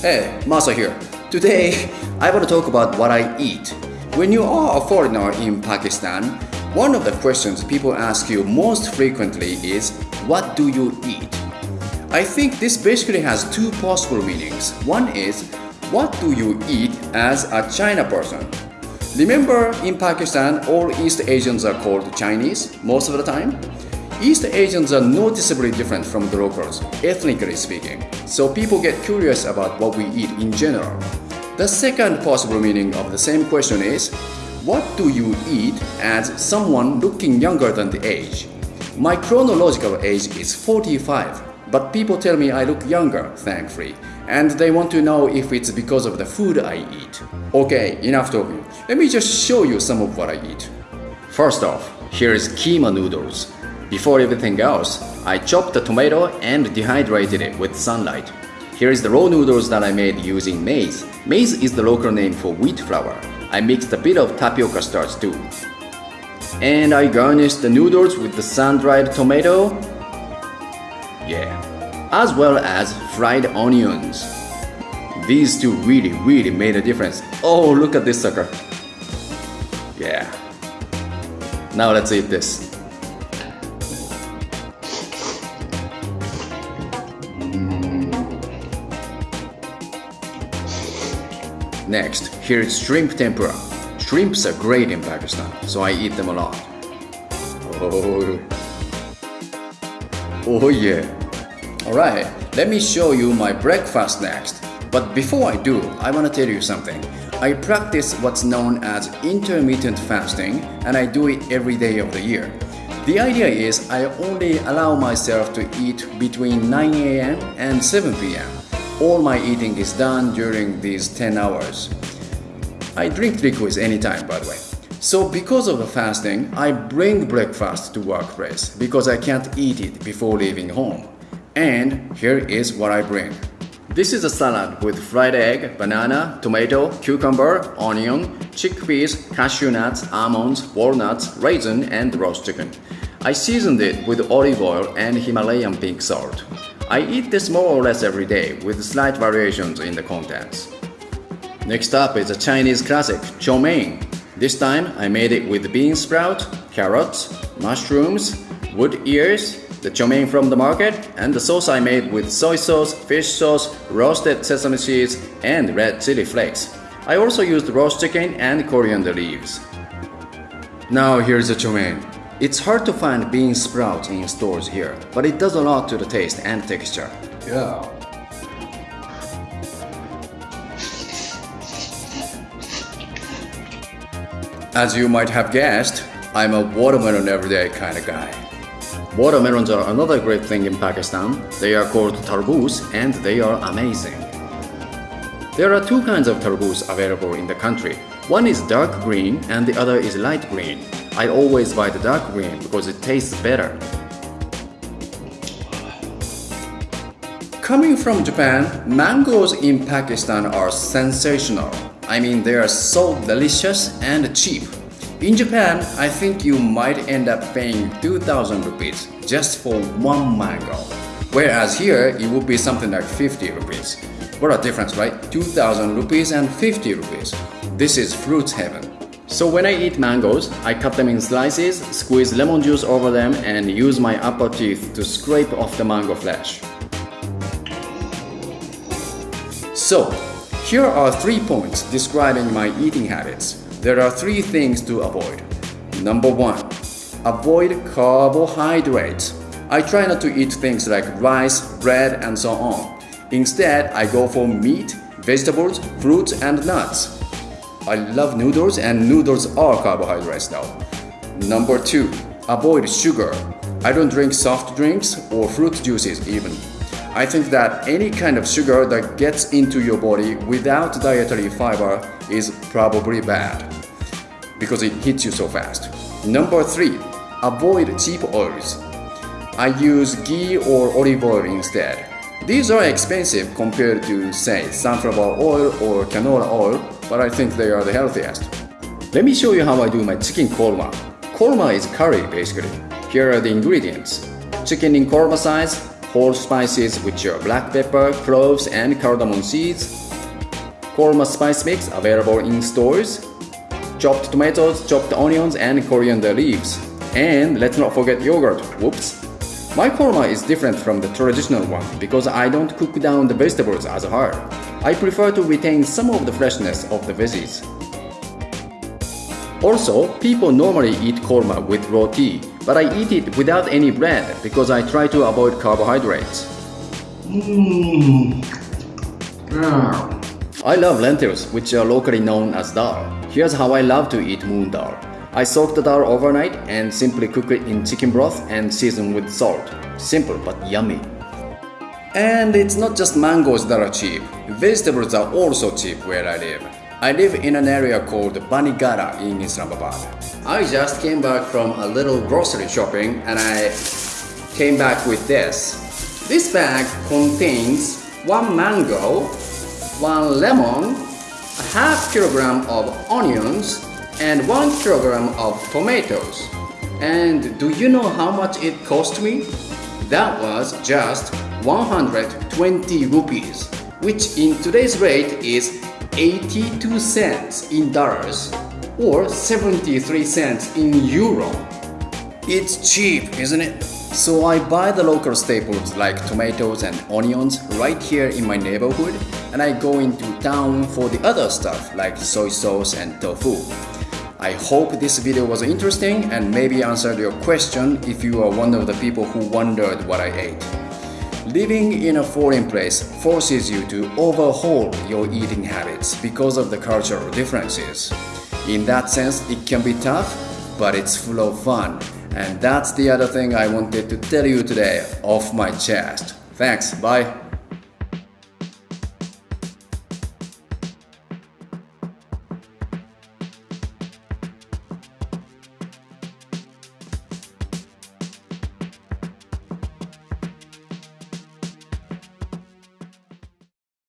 Hey, Masa here. Today, I want to talk about what I eat. When you are a foreigner in Pakistan, one of the questions people ask you most frequently is, What do you eat? I think this basically has two possible meanings. One is, What do you eat as a China person? Remember, in Pakistan, all East Asians are called Chinese most of the time? East Asians are noticeably different from the locals, ethnically speaking, so people get curious about what we eat in general. The second possible meaning of the same question is, what do you eat as someone looking younger than the age? My chronological age is 45, but people tell me I look younger, thankfully, and they want to know if it's because of the food I eat. Okay, enough talking. Let me just show you some of what I eat. First off, here is keema noodles. Before everything else, I chopped the tomato and dehydrated it with sunlight. Here is the raw noodles that I made using maida. Maida is the local name for wheat flour. I mixed a bit of tapioca starch too. And I garnished the noodles with the sun-dried tomato. Yeah. As well as fried onions. These two really, really made a difference. Oh, look at this sucker. Yeah. Now let's eat this. Next, here is shrimp tempura. Shrimps are great in Pakistan, so I eat them a lot. Oh, oh yeah. Alright, let me show you my breakfast next. But before I do, I want to tell you something. I practice what's known as intermittent fasting and I do it every day of the year. The idea is I only allow myself to eat between 9 a.m. and 7 p.m. All my eating is done during these 10 hours. I drink liquids anytime by the way. So because of the fasting, I bring breakfast to workplace because I can't eat it before leaving home. And here is what I bring. This is a salad with fried egg, banana, tomato, cucumber, onion, chickpeas, cashew nuts, almonds, walnuts, raisin, and roast chicken. I seasoned it with olive oil and Himalayan pink salt. I eat this more or less every day with slight variations in the contents. Next up is a Chinese classic, chow mein. This time I made it with bean sprout, carrots, mushrooms, wood ears, the chow mein from the market, and the sauce I made with soy sauce, fish sauce, roasted sesame seeds, and red chili flakes. I also used roast chicken and coriander leaves. Now here's the chow mein. It's hard to find bean sprouts in stores here, but it does a lot to the taste and texture. Yeah. As you might have guessed, I'm a watermelon everyday kind of guy. Watermelons are another great thing in Pakistan. They are called tarboos and they are amazing. There are two kinds of tarboos available in the country. One is dark green and the other is light green. I always buy the dark green because it tastes better. Coming from Japan, mangoes in Pakistan are sensational. I mean, they are so delicious and cheap. In Japan, I think you might end up paying 2000 rupees just for one mango. Whereas here, it would be something like 50 rupees. What a difference, right? 2000 rupees and 50 rupees. This is fruits heaven. So when I eat mangoes, I cut them in slices, squeeze lemon juice over them and use my upper teeth to scrape off the mango flesh. So, here are three points describing my eating habits. There are three things to avoid. Number one, avoid carbohydrates. I try not to eat things like rice, bread, and so on. Instead, I go for meat, vegetables, fruits, and nuts. I love noodles, and noodles are carbohydrates now. Number two, avoid sugar. I don't drink soft drinks or fruit juices even. I think that any kind of sugar that gets into your body without dietary fiber is probably bad because it hits you so fast. Number three, avoid cheap oils. I use ghee or olive oil instead. These are expensive compared to, say, sunflower oil or canola oil, but I think they are the healthiest. Let me show you how I do my chicken korma. Korma is curry basically. Here are the ingredients. Chicken in korma size, whole spices which are black pepper, cloves and cardamom seeds, korma spice mix available in stores, chopped tomatoes, chopped onions and coriander leaves. And let's not forget yogurt, whoops. My korma is different from the traditional one because I don't cook down the vegetables as hard. I prefer to retain some of the freshness of the veggies. Also, people normally eat korma with roti, but I eat it without any bread because I try to avoid carbohydrates. Mmm. I love lentils, which are locally known as dal. Here's how I love to eat moong dal. I soak the dal overnight and simply cook it in chicken broth and season with salt. Simple but yummy. And it's not just mangoes that are cheap. Vegetables are also cheap where I live. I live in an area called Bani Gala in Islamabad. I just came back from a little grocery shopping and I came back with this. This bag contains one mango, one lemon, a half kilogram of onions, and one kilogram of tomatoes. And do you know how much it cost me? That was just 120 rupees, which in today's rate is 82 cents in dollars or 73 cents in euro. It's cheap, isn't it? So I buy the local staples like tomatoes and onions right here in my neighborhood and I go into town for the other stuff like soy sauce and tofu. I hope this video was interesting and maybe answered your question if you are one of the people who wondered what I ate. Living in a foreign place forces you to overhaul your eating habits because of the cultural differences. In that sense, it can be tough, but it's full of fun. And that's the other thing I wanted to tell you today off my chest. Thanks, bye.